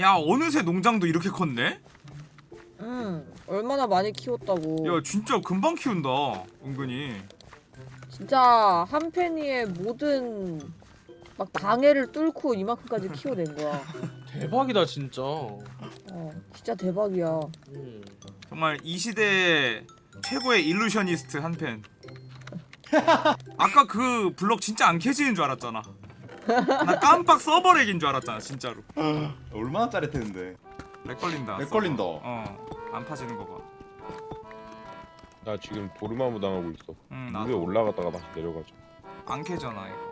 야 어느새 농장도 이렇게 컸네? 응 얼마나 많이 키웠다고 야 진짜 금방 키운다 은근히 진짜 한 팬이의 모든 막 방해를 뚫고 이만큼까지 키워낸 거야 대박이다 진짜. 어 진짜 대박이야 음. 정말 이 시대 최고의 일루셔니스트 한팬 아까 그 블럭 진짜 안 캐지는 줄 알았잖아 나 깜빡 서버 lag인 줄 알았잖아 진짜로 얼마나 짜릿했는데 lag 걸린다 lag 걸린다. 어 안 파지는 거봐 나 지금 도르마무 당하고 있어. 응 위에 나도 올라갔다가 다시 내려가자. 안 캐잖아 이거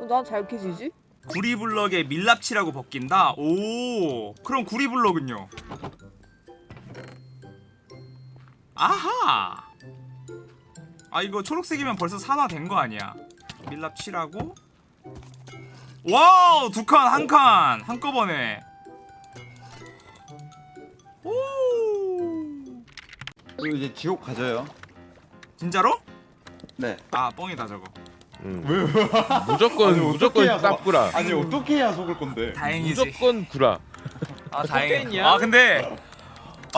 어, 난 잘 캐지지? 구리블럭에 밀랍칠하고 벗긴다? 오 그럼 구리블럭은요? 아하 아 이거 초록색이면 벌써 산화된 거 아니야 밀랍칠하고 wow 두 칸 한 칸 한꺼번에 오 그리고 이제 지옥 가져요 진짜로? 네 아 뻥이다 저거 응. 왜? 무조건 아니, 무조건 싹 구라. 아니 어떻게 해야 속을 건데 다행이지 무조건 구라. 아 팬이야? 아 근데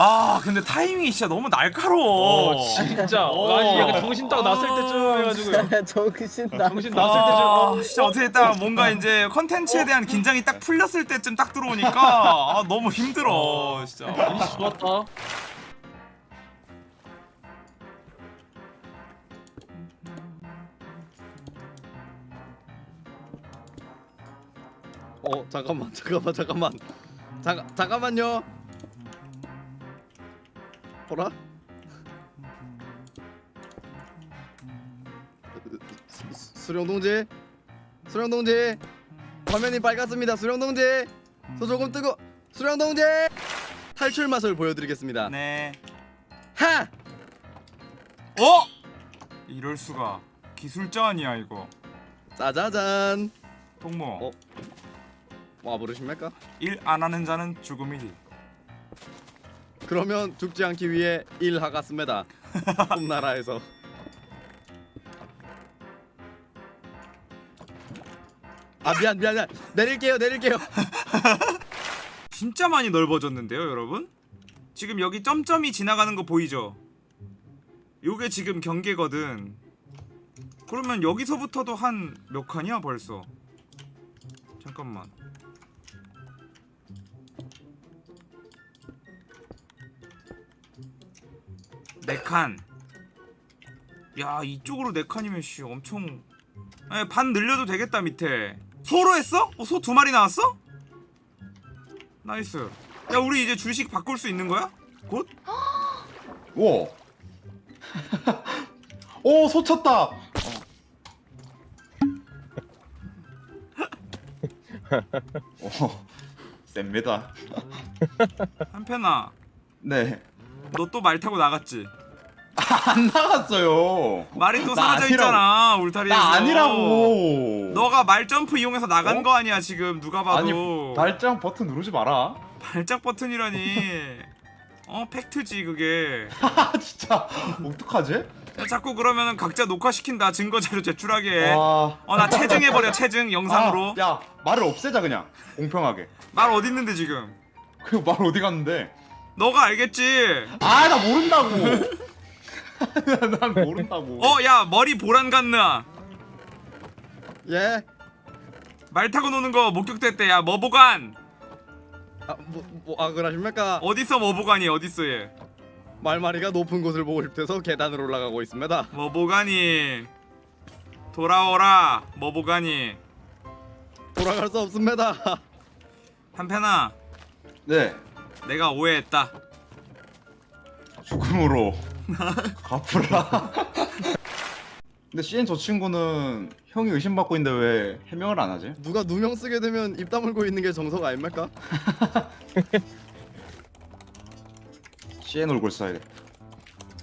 아 근데 타이밍이 진짜 너무 날카로워 어 진짜. 어. 아니 약간 정신 딱 났을 때쯤 해가지고. 정신 나 정신 났을 때쯤. 아, 진짜 어떻게 딱 뭔가 이제 컨텐츠에 대한 긴장이 딱 풀렸을 때쯤 딱 들어오니까 아, 너무 힘들어 진짜 이씨 좋았다. 어 잠깐만 잠깐만 잠깐만 잠깐 잠깐만요 어라 수- 수- 수령 동지? 수령 동지? 화면이 빨갛습니다. 수령 동지! 저 조금 뜨거 수령 동지! 탈출 맛을 보여드리겠습니다. 네. 하! 어? 이럴 수가. 기술자 아니야 이거. 짜자잔. 동무 어? 와 부르십니까? 일 안 하는 자는 죽음이리 그러면 죽지 않기 위해 일하갔습니다. 홈나라에서. 아 미안 미안 미안. 내릴게요 내릴게요. 진짜 많이 넓어졌는데요 여러분? 지금 여기 점점이 지나가는 거 보이죠? 요게 지금 경계거든. 그러면 여기서부터도 한 몇 칸이야 벌써? 잠깐만 네칸 야 이쪽으로 네 칸이면 씨 엄청 에, 반 늘려도 되겠다 밑에 소로 했어? 어, 소 두 마리 나왔어? nice 야 우리 이제 주식 바꿀 수 있는 거야? 곧? 우와 오 소쳤다 어. 어 셉니다 한편아 네안 너 또 말 타고 나갔지? 나갔어요. 말이 또나 사라져 아니라고. 있잖아 울타리에서. 나 아니라고. 너가 말 점프 이용해서 나간 어? 거 아니야 지금. 누가 봐도. 아니 발장 버튼 누르지 마라. 발작 버튼이라니. 어 팩트지 그게. 아 진짜. 어떡하지? 야, 자꾸 그러면은 각자 녹화시킨다 증거 자료 제출하게. 와. 어나 체증해버려 체증 영상으로. 아, 야 말을 없애자 그냥. 공평하게. 말 어딨는데 지금? 그 말 어디 갔는데 너가 알겠지? 아 나 모른다고. 난 모른다고. 어 야 머리 보란 같나? 예? 말 타고 노는 거 목격됐대. 야 머보간 아, 뭐, 뭐, 아 그러십니까? 어딨어 머보간이 어딨어 얘 말마리가 높은 곳을 보고 싶대서 계단으로 올라가고 있습니다. 머보간이. 돌아오라 머보간이. 돌아갈 수 없습니다. 한편아. 네 내가 오해했다 죽음으로 갚으라 근데 CN 저 친구는 형이 의심받고 있는데 왜 해명을 안 하지? 누가 누명 쓰게 되면 입 다물고 있는 게 정석 아닙니까 CN 얼굴 써야겠다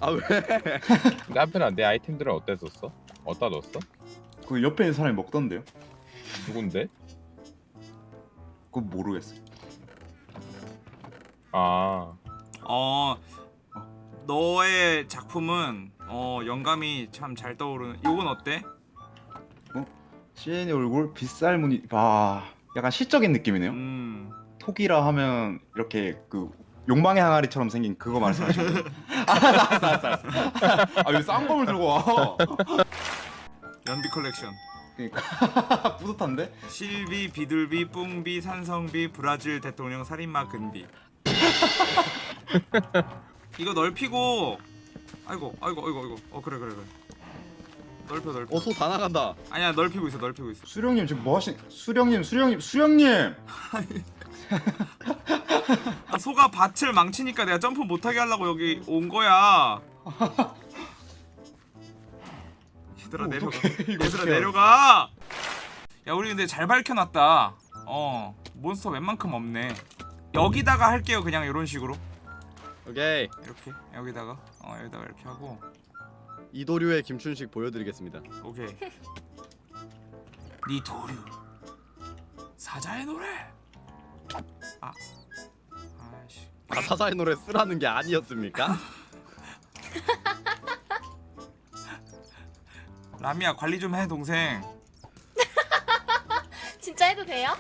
아 왜? 근데 한편아 내 아이템들은 어디다 썼어? 어디다 넣었어? 그 옆에 있는 사람이 먹던데요? 누군데? 그건 모르겠어 아 어 너의 작품은 어 영감이 참 잘 떠오르는 요건 어때? CN의 얼굴 빗살 무늬 봐. 약간 시적인 느낌이네요. 음. 토기라 하면 이렇게 그 욕망의 항아리처럼 생긴 그거 말씀하시는 거예요? 알았어 알았어 알았어 알았어. 아 왜 쌍검을 들고 와? 연비 컬렉션. 그러니까 뿌듯한데? 실비, 비둘비, 뿡비, 산성비, 브라질 대통령 살인마 근비. 이거 넓히고 아이고 아이고 아이고 아이고. 어 그래 그래 그래. 넓혀 넓혀. 어소 다 나간다. 아니야 넓히고 있어 넓히고 있어. 수령님 지금 뭐 하신? 수령님 수령님 수령님! 아 소가 밭을 망치니까 내가 점프 못하게 하려고 여기 온 거야. 얘들아 어, 내려가. 얘들아. 내려가. 야 우리 근데 잘 밝혀놨다. 어 몬스터 웬만큼 없네 여기다가 할게요 그냥 이런 식으로 오케이. 이렇게 여기다가 어 여기다가 이렇게 하고 이도류의 김춘식 보여드리겠습니다. 오케이 니 도류 사자의 노래 아 아이씨 아 사자의 노래 쓰라는 게 아니었습니까? 라미야 관리 좀 해 동생 진짜 해도 돼요?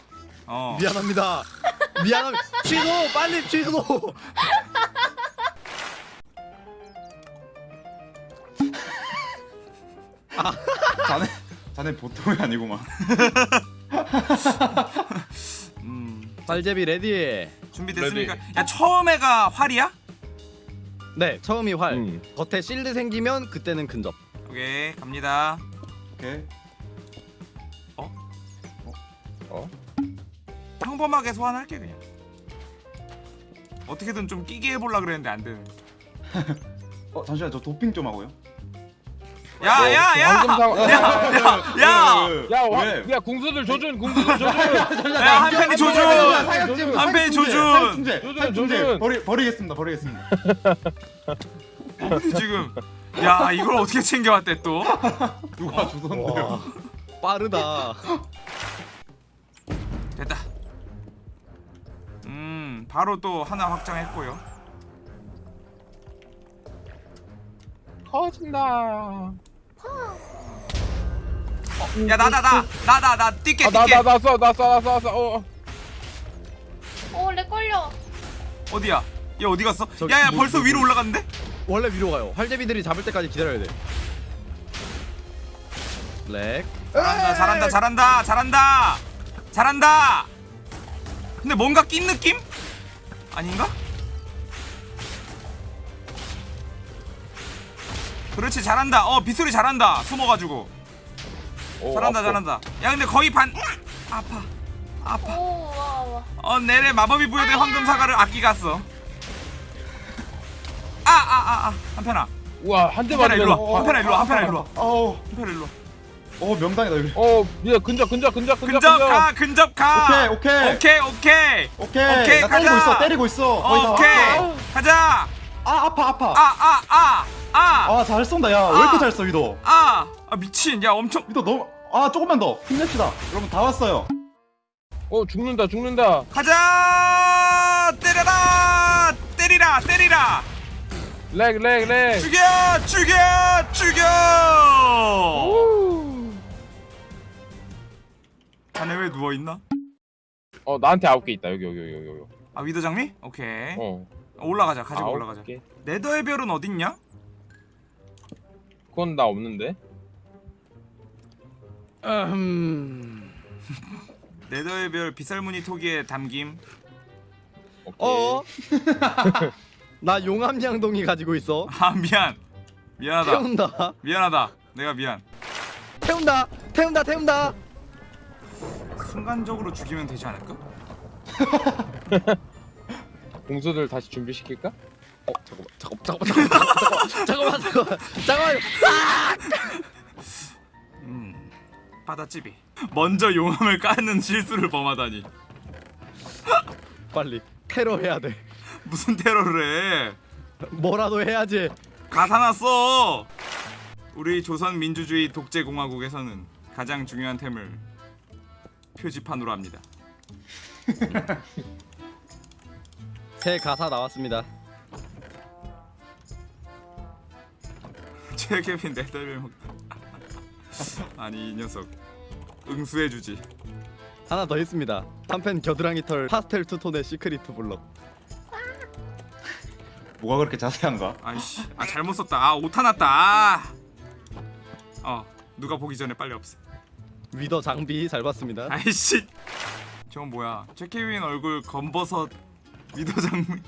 어 미안합니다. 미안합니다. 취소 빨리 취소. 자네 자네 보통이 아니구만. 음, 발제비 ready. 준비됐습니까? 야 처음에가 활이야? 네 처음이 활. 음. 겉에 shield 생기면 그때는 근접. 오케이 갑니다 오케이. 평범하게 소환할게 그냥 어떻게든 좀 끼게 해보려 그랬는데 안 되네 어 잠시만 저 도핑 좀 하고요. 야야야 사- 야! 야, 궁수들 조준, 궁수들 조준. 야 한편이 조준 한편이 조준! 조준. 조준. 버리 버리겠습니다. 버리겠습니다. 근데 지금 야 이걸 어떻게 챙겨왔대 또 누가 주선데요? 빠르다. 됐다 음 바로 또 하나 확장했고요 터진다. 야 나다 나나나나 뛸게 아, 나, 뛸게 나, 나 써, 나 써, 나 써, 나 써. 어. 어, 렉 걸려. 어디야 얘 어디 갔어 저기, 야야 뭐, 벌써 뭐, 위로 뭐. 올라갔는데 원래 위로 가요. 활제비들이 잡을 때까지 기다려야 돼. lag. 잘한다 잘한다 잘한다 잘한다 잘한다 근데 뭔가 낀 느낌? 아닌가? 그렇지 잘한다. 어 빗소리 잘한다. 숨어가지고. 오, 잘한다 아파. 잘한다. 야 근데 거의 반. 아파. 아파. 오, 와, 와. 어 내래 마법이 부여된 황금 사과를 아끼 갔어. 아 아 아아. 한편아. 우와, 한대 한편아 맞으면. 일로 어, 와 한편아 일로 와. 한편아 일로 와. 어우, 한편아 일로 와 어 명당이다 여기. 어, 야, 근접, 근접, 근접, 근접, 근접 가 근접 가 오케이, 오케이. 오케이 오케이 오케이. 오케이, 나 가자. 때리고 있어. 때리고 있어. 다 오케이 왔어. 가자 아 아파 아파. 아 아 아아아잘 쏜다 야왜 아. 이렇게 잘써 위도 아, 아 미친 야 엄청 위도 너무 아 조금만 더 힘냅시다 여러분 다 왔어요 어, 죽는다, 죽는다. 가자 때려라 때리라 때리라 lag, lag, lag. 죽여 죽여 죽여 자네 왜 누워있나? 어, 나한테 아홉 개 있다. 여기, 여기, 여기, 여기. 아 위더 장미? 오케이 어. 올라가자 가지고 올라가자 개. 네더의 별은 어딨냐? 그건 나 없는데. 음. 네더의 별 빗살무늬 토기에 담김 오케이. 어? 나 용암양동이 가지고 있어. 아 미안 미안하다 태운다. 미안하다 내가 미안 태운다. 태운다. 태운다. 순간적으로 죽이면 되지 않을까? 공수들 다시 준비시킬까? 어, 잠깐만. 잠깐만. 잠깐만. 잠깐만. 잠깐만. 잠깐만. 음 바다찌비 먼저 용암을 까는 실수를 범하다니 빨리 테러 해야 돼. 무슨 테러를 해 뭐라도 해야지. 가사났어 우리 조선 민주주의 독재공화국에서는 가장 중요한 템을 표지판으로 합니다 새 가사 나왔습니다. 최개빈 네덜벨 먹다 아니 이 녀석 응수해주지 하나 더 있습니다. 한펜 겨드랑이 털 파스텔 투톤의 시크릿 블럭. 뭐가 그렇게 자세한가? 아이씨 아 잘못 썼다 아 오타 났다 아. 어 누가 보기 전에 빨리 없애 위더 장비 잘 봤습니다. 아이씨 저건 뭐야 최케빈 얼굴 검버섯 위도 장미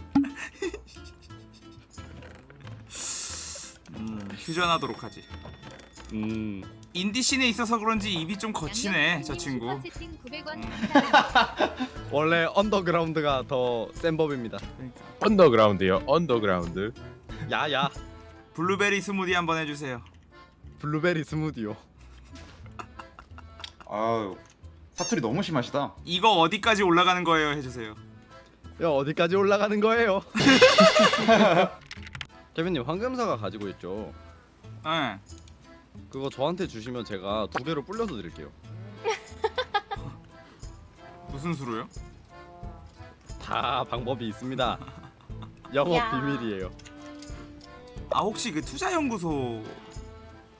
음 휴전하도록 하지 음. 인디 scene에 있어서 그런지 입이 좀 거치네 저 친구 슈퍼채팅 900원 음. 원래 언더그라운드가 더 센 법입니다. 그러니까. 언더그라운드요. 언더그라운드. 야야. 블루베리 스무디 한번 해주세요 블루베리 스무디요. 아유 사투리 너무 심하시다. 이거 어디까지 올라가는 거예요 해주세요 야 어디까지 올라가는 거예요? 케빈님 황금사가 가지고 있죠. 예 그거 저한테 주시면 제가 두 개로 불려서 드릴게요. 무슨 수로요? 다 방법이 있습니다. 영업 야. 비밀이에요. 아 혹시 그 투자연구소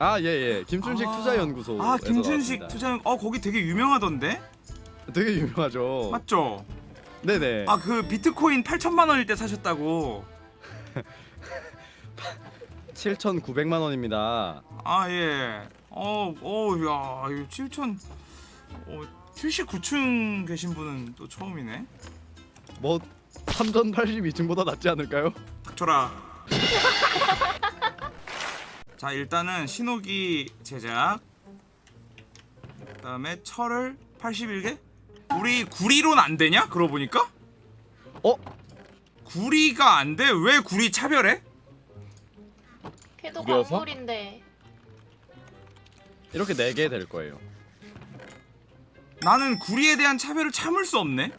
아 예예 김춘식 아. 투자연구소. 아 김춘식 투자연 어 거기 되게 유명하던데 되게 유명하죠. 맞죠? 네네. 아 그 비트코인 8천만 원일 때 사셨다고 7,900만 원입니다. 아 예. 어, 어, 야, 이거 7천, 어, 79층 계신 분은 또 처음이네. 뭐 3,082층보다 낫지 않을까요? 닥쳐라. 자, 일단은 신호기 제작. 그 다음에 철을 81개. 우리 구리론 안 되냐? 그러고 보니까? 어? 구리가 안 돼? 왜 구리 차별해? 걔도 구려서? 광물인데. 이렇게 4개 될 거예요. 나는 구리에 대한 차별을 참을 수 없네.